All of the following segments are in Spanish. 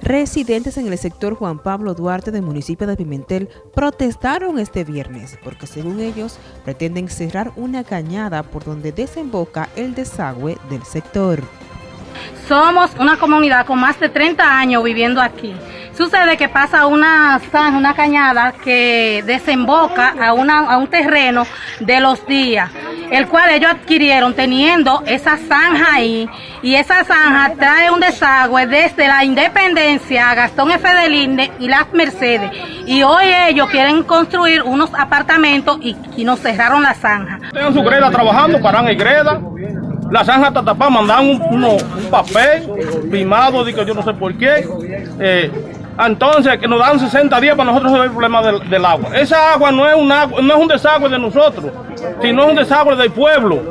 Residentes en el sector Juan Pablo Duarte del municipio de Pimentel protestaron este viernes porque según ellos pretenden cerrar una cañada por donde desemboca el desagüe del sector. Somos una comunidad con más de 30 años viviendo aquí. Sucede que pasa una una cañada que desemboca a, una, a un terreno de los días el cual ellos adquirieron teniendo esa zanja ahí y esa zanja trae un desagüe desde la Independencia Gastón F. de y las Mercedes y hoy ellos quieren construir unos apartamentos y, nos cerraron la zanja. Tengan su greda trabajando, paran en greda, la zanja está tapada, mandan un, papel firmado, que yo no sé por qué. Eh, entonces, que nos dan 60 días para nosotros resolver el problema del, agua. Esa agua no es, un no es un desagüe de nosotros, sino es un desagüe del pueblo.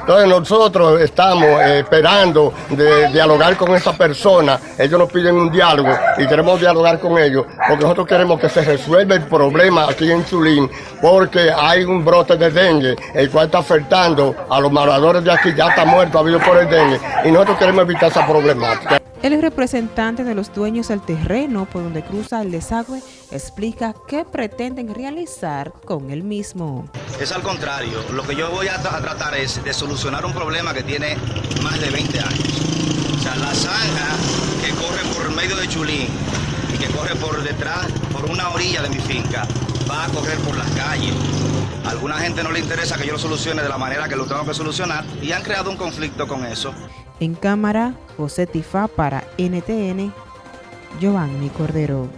Entonces nosotros estamos eh, esperando de dialogar con esa persona. Ellos nos piden un diálogo y queremos dialogar con ellos porque nosotros queremos que se resuelva el problema aquí en Zulín porque hay un brote de dengue el cual está afectando a los moradores de aquí. Ya está muerto, ha habido por el dengue y nosotros queremos evitar esa problemática. El representante de los dueños del terreno por donde cruza el desagüe explica qué pretenden realizar con el mismo. Es al contrario, lo que yo voy a, tratar es de solucionar un problema que tiene más de 20 años. O sea, la zanja que corre por medio de Chulín y que corre por detrás, por una orilla de mi finca, va a correr por las calles. Alguna gente no le interesa que yo lo solucione de la manera que lo tengo que solucionar y han creado un conflicto con eso. En cámara, José Tifá para NTN, Giovanni Cordero.